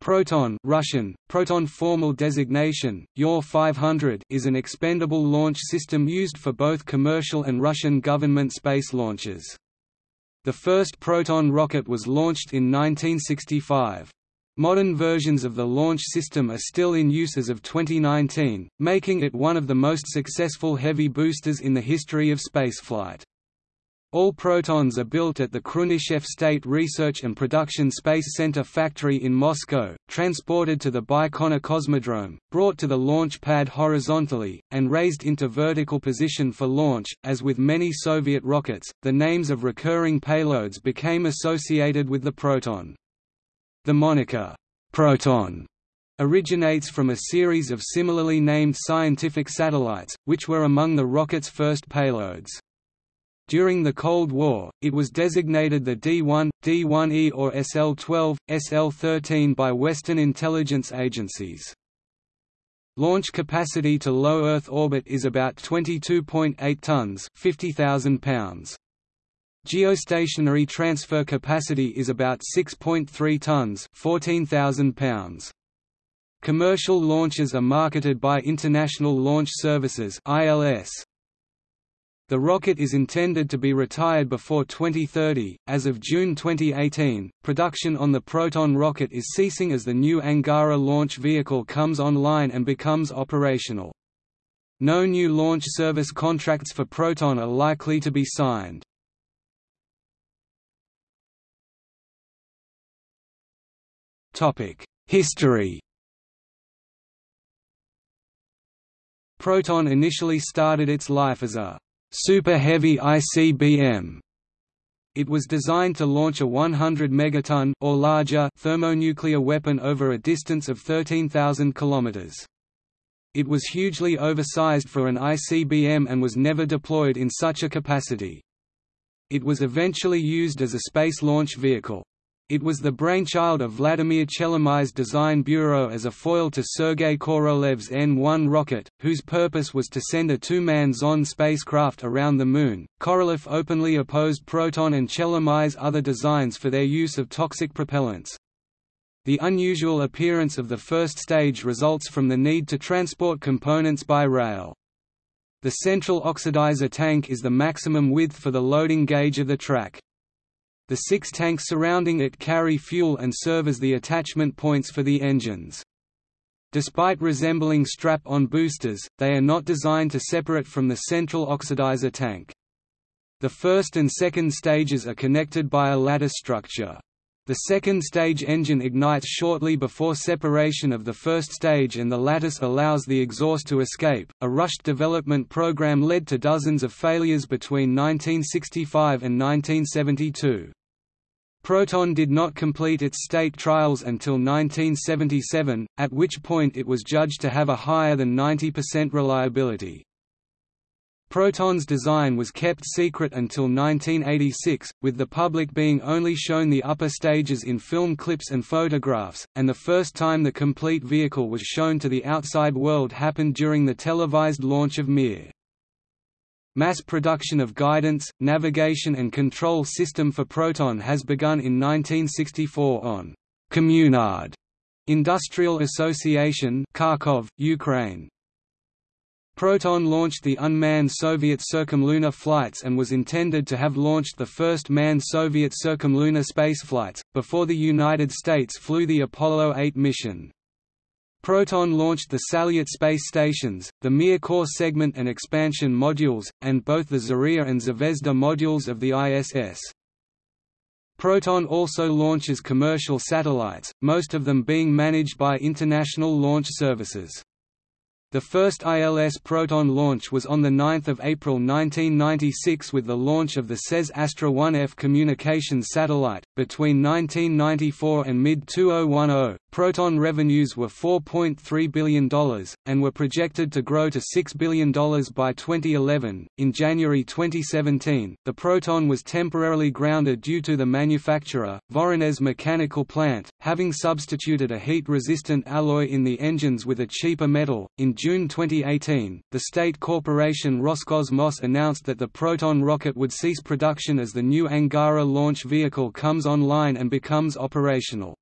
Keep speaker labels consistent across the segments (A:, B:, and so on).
A: Proton Russian, Proton formal designation, UR-500 is an expendable launch system used for both commercial and Russian government space launches. The first Proton rocket was launched in 1965. Modern versions of the launch system are still in use as of 2019, making it one of the most successful heavy boosters in the history of spaceflight. All Protons are built at the Khrunichev State Research and Production Space Center factory in Moscow, transported to the Baikonur Cosmodrome, brought to the launch pad horizontally, and raised into vertical position for launch. As with many Soviet rockets, the names of recurring payloads became associated with the Proton. The moniker, Proton, originates from a series of similarly named scientific satellites, which were among the rocket's first payloads. During the Cold War, it was designated the D-1, D-1E or SL-12, SL-13 by Western intelligence agencies. Launch capacity to low Earth orbit is about 22.8 tons 50,000 pounds. Geostationary transfer capacity is about 6.3 tons 14,000 pounds. Commercial launches are marketed by International Launch Services ILS. The rocket is intended to be retired before 2030. As of June 2018, production on the Proton rocket is ceasing as the new Angara launch vehicle comes online and becomes operational. No new launch service contracts for Proton are likely to be signed. History Proton initially started its life as a Super Heavy ICBM. It was designed to launch a 100 megaton or larger thermonuclear weapon over a distance of 13,000 kilometers. It was hugely oversized for an ICBM and was never deployed in such a capacity. It was eventually used as a space launch vehicle. It was the brainchild of Vladimir Chelomey's design bureau as a foil to Sergei Korolev's N-1 rocket, whose purpose was to send a two-man Zond spacecraft around the Moon. Korolev openly opposed Proton and Chelomey's other designs for their use of toxic propellants. The unusual appearance of the first stage results from the need to transport components by rail. The central oxidizer tank is the maximum width for the loading gauge of the track. The six tanks surrounding it carry fuel and serve as the attachment points for the engines. Despite resembling strap-on boosters, they are not designed to separate from the central oxidizer tank. The first and second stages are connected by a lattice structure. The second stage engine ignites shortly before separation of the first stage and the lattice allows the exhaust to escape. A rushed development program led to dozens of failures between 1965 and 1972. Proton did not complete its state trials until 1977, at which point it was judged to have a higher than 90% reliability. Proton's design was kept secret until 1986, with the public being only shown the upper stages in film clips and photographs, and the first time the complete vehicle was shown to the outside world happened during the televised launch of Mir. Mass production of guidance, navigation and control system for Proton has begun in 1964 on Communard Industrial Association Kharkov, Ukraine. Proton launched the unmanned Soviet circumlunar flights and was intended to have launched the first manned Soviet circumlunar spaceflights, before the United States flew the Apollo 8 mission. Proton launched the Salyut space stations, the Mir core segment and expansion modules, and both the Zarya and Zvezda modules of the ISS. Proton also launches commercial satellites, most of them being managed by International Launch Services. The first ILS Proton launch was on 9 April 1996 with the launch of the SES Astra 1F communications satellite. Between 1994 and mid 2010, Proton revenues were $4.3 billion, and were projected to grow to $6 billion by 2011. In January 2017, the Proton was temporarily grounded due to the manufacturer, Voronezh Mechanical Plant, having substituted a heat resistant alloy in the engines with a cheaper metal. In June 2018, the state corporation Roscosmos announced that the Proton rocket would cease production as the new Angara launch vehicle comes online and becomes operational.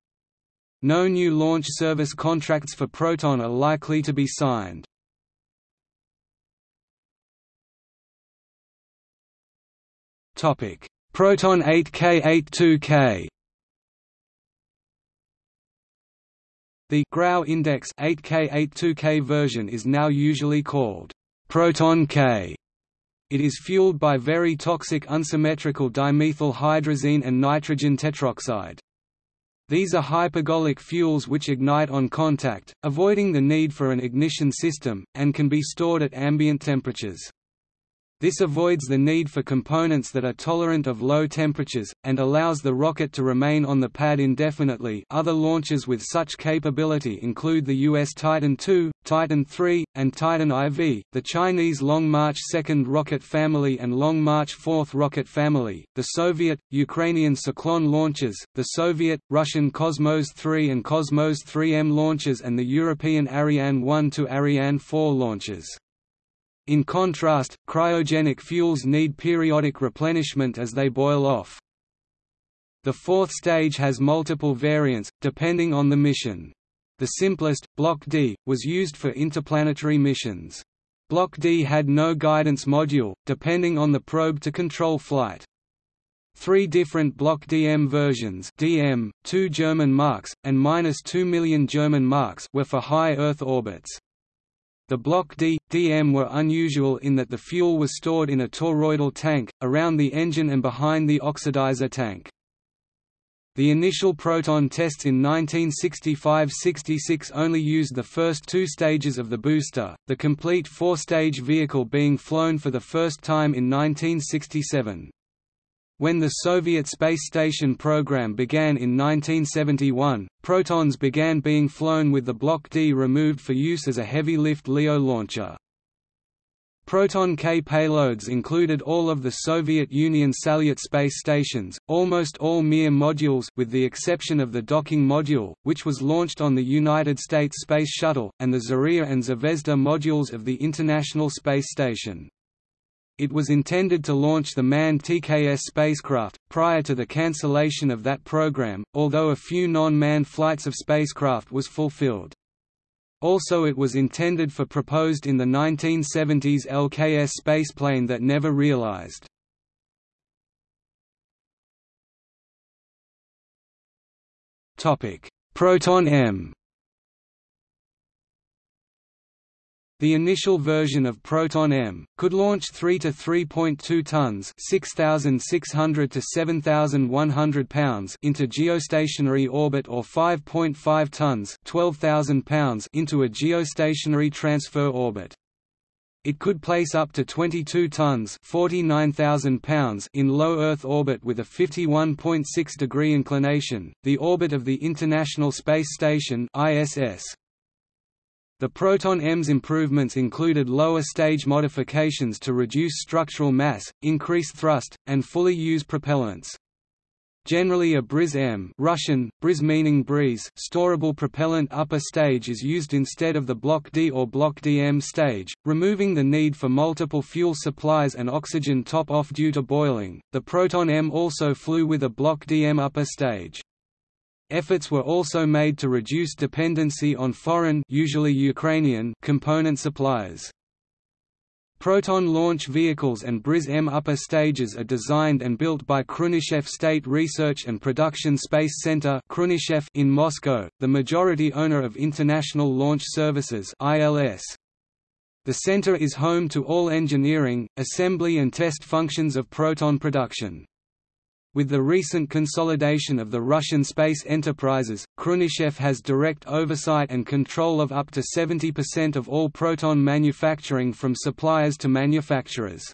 A: No new launch service contracts for Proton are likely to be signed. Proton 8K82K The Grau index 8K82K version is now usually called Proton K. It is fueled by very toxic unsymmetrical dimethyl hydrazine and nitrogen tetroxide. These are hypergolic fuels which ignite on contact, avoiding the need for an ignition system, and can be stored at ambient temperatures. This avoids the need for components that are tolerant of low temperatures, and allows the rocket to remain on the pad indefinitely other launches with such capability include the US Titan II, Titan III, and Titan IV, the Chinese Long March 2nd rocket family and Long March 4th rocket family, the Soviet, Ukrainian Cyclone launches, the Soviet, Russian Cosmos 3 and Cosmos 3M launches and the European Ariane 1 to Ariane 4 launches. In contrast, cryogenic fuels need periodic replenishment as they boil off. The fourth stage has multiple variants, depending on the mission. The simplest, Block D, was used for interplanetary missions. Block D had no guidance module, depending on the probe to control flight. Three different Block DM versions DM, 2 German marks, and minus 2 million German marks were for high Earth orbits. The Block D, DM were unusual in that the fuel was stored in a toroidal tank, around the engine and behind the oxidizer tank. The initial Proton tests in 1965–66 only used the first two stages of the booster, the complete four-stage vehicle being flown for the first time in 1967. When the Soviet space station program began in 1971, Protons began being flown with the Block D removed for use as a heavy-lift LEO launcher. Proton K payloads included all of the Soviet Union Salyut space stations, almost all Mir modules with the exception of the docking module, which was launched on the United States Space Shuttle, and the Zarya and Zvezda modules of the International Space Station. It was intended to launch the manned TKS spacecraft, prior to the cancellation of that program, although a few non-manned flights of spacecraft was fulfilled. Also it was intended for proposed in the 1970s LKS spaceplane that never realized. Proton M The initial version of Proton M, could launch 3 to 3.2 tons 6,600 to 7,100 pounds into geostationary orbit or 5.5 tons 12,000 pounds into a geostationary transfer orbit. It could place up to 22 tons 49,000 pounds in low Earth orbit with a 51.6 degree inclination, the orbit of the International Space Station ISS. The Proton M's improvements included lower stage modifications to reduce structural mass, increase thrust, and fully use propellants. Generally a BRIZ M Russian, BRIZ meaning breeze storable propellant upper stage is used instead of the Block D or Block DM stage, removing the need for multiple fuel supplies and oxygen top-off due to boiling. The Proton M also flew with a Block DM upper stage. Efforts were also made to reduce dependency on foreign usually Ukrainian component suppliers. Proton launch vehicles and BRIZ-M upper stages are designed and built by Khrunichev State Research and Production Space Center in Moscow, the majority owner of International Launch Services ILS. The center is home to all engineering, assembly and test functions of Proton production. With the recent consolidation of the Russian space enterprises, Khrunichev has direct oversight and control of up to 70% of all Proton manufacturing from suppliers to manufacturers.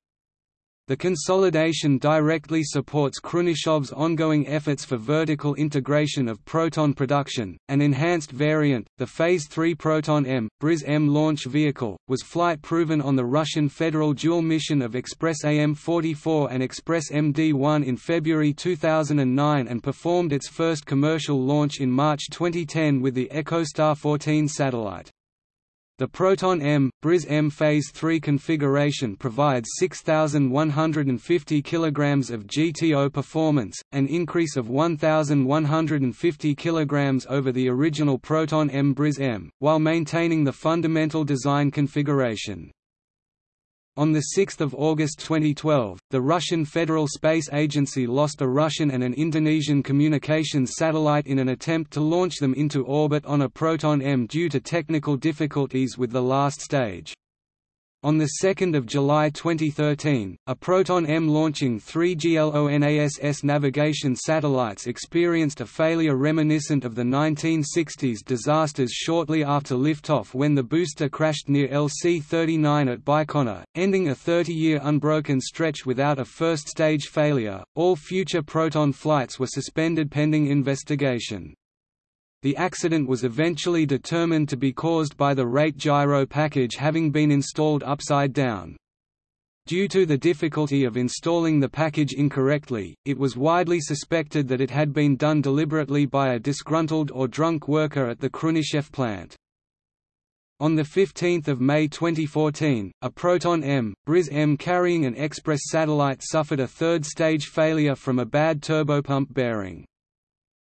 A: The consolidation directly supports Khrunichev's ongoing efforts for vertical integration of Proton production. An enhanced variant, the Phase 3 Proton M, BRIZ M launch vehicle, was flight proven on the Russian Federal dual mission of Express AM-44 and Express MD-1 in February 2009 and performed its first commercial launch in March 2010 with the EchoStar 14 satellite. The Proton M, Briz M Phase 3 configuration provides 6,150 kg of GTO performance, an increase of 1,150 kg over the original Proton M Briz M, while maintaining the fundamental design configuration. On 6 August 2012, the Russian Federal Space Agency lost a Russian and an Indonesian communications satellite in an attempt to launch them into orbit on a Proton-M due to technical difficulties with the last stage. On 2 July 2013, a Proton-M launching three GLONASS navigation satellites experienced a failure reminiscent of the 1960s disasters shortly after liftoff when the booster crashed near LC-39 at Baikonur, ending a 30-year unbroken stretch without a first-stage failure. All future Proton flights were suspended pending investigation. The accident was eventually determined to be caused by the rate gyro package having been installed upside down. Due to the difficulty of installing the package incorrectly, it was widely suspected that it had been done deliberately by a disgruntled or drunk worker at the Khrunichev plant. On 15 May 2014, a Proton-M, Briz M carrying an Express satellite suffered a third-stage failure from a bad turbopump bearing.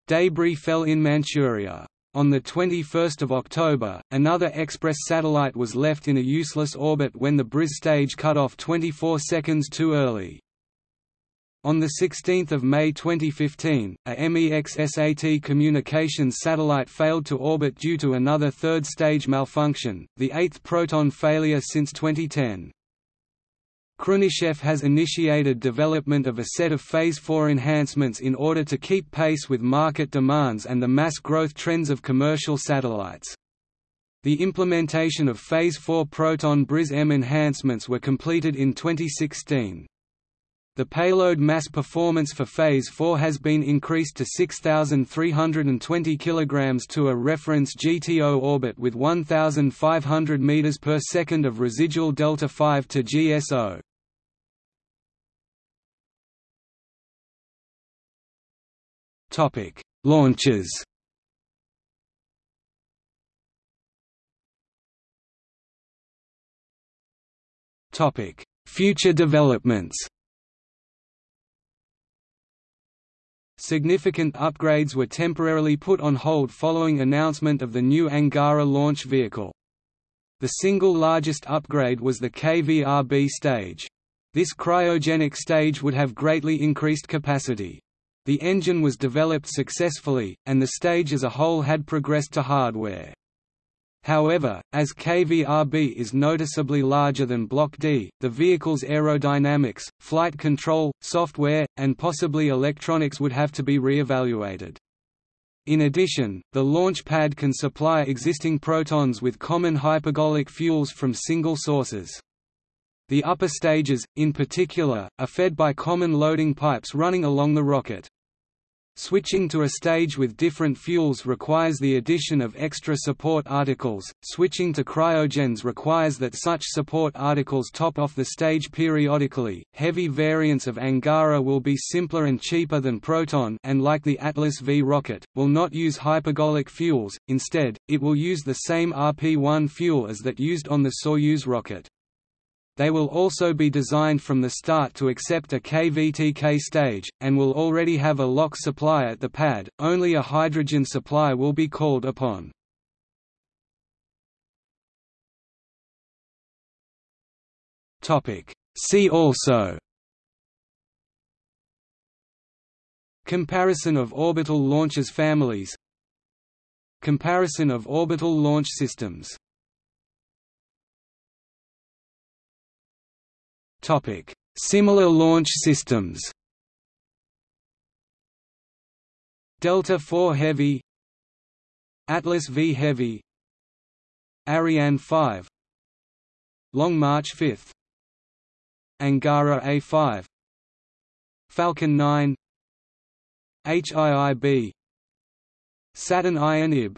A: Debris fell in Manchuria. On 21 October, another Express satellite was left in a useless orbit when the Briz stage cut off 24 seconds too early. On 16 May 2015, a MEXSAT communications satellite failed to orbit due to another third-stage malfunction, the eighth Proton failure since 2010. Khrunichev has initiated development of a set of Phase 4 enhancements in order to keep pace with market demands and the mass growth trends of commercial satellites. The implementation of Phase 4 Proton Briz M enhancements were completed in 2016. The payload mass performance for Phase 4 has been increased to 6,320 kg to a reference GTO orbit with 1,500 m per second of residual delta-V to GSO. Topic: Launches. Topic: Future developments. Significant upgrades were temporarily put on hold following announcement of the new Angara launch vehicle. The single largest upgrade was the KVRB stage. This cryogenic stage would have greatly increased capacity. The engine was developed successfully, and the stage as a whole had progressed to hardware. However, as KVRB is noticeably larger than Block D, the vehicle's aerodynamics, flight control, software, and possibly electronics would have to be re-evaluated. In addition, the launch pad can supply existing protons with common hypergolic fuels from single sources. The upper stages, in particular, are fed by common loading pipes running along the rocket. Switching to a stage with different fuels requires the addition of extra support articles. Switching to cryogens requires that such support articles top off the stage periodically. Heavy variants of Angara will be simpler and cheaper than Proton and like the Atlas V rocket, will not use hypergolic fuels, instead, it will use the same RP-1 fuel as that used on the Soyuz rocket. They will also be designed from the start to accept a KVTK stage, and will already have a LOX supply at the pad, only a hydrogen supply will be called upon. See also Comparison of orbital launches families Comparison of orbital launch systems Similar launch systems. Delta IV Heavy, Atlas V Heavy, Ariane 5, Long March 5, Angara A5, Falcon 9, HIIB, Saturn INIB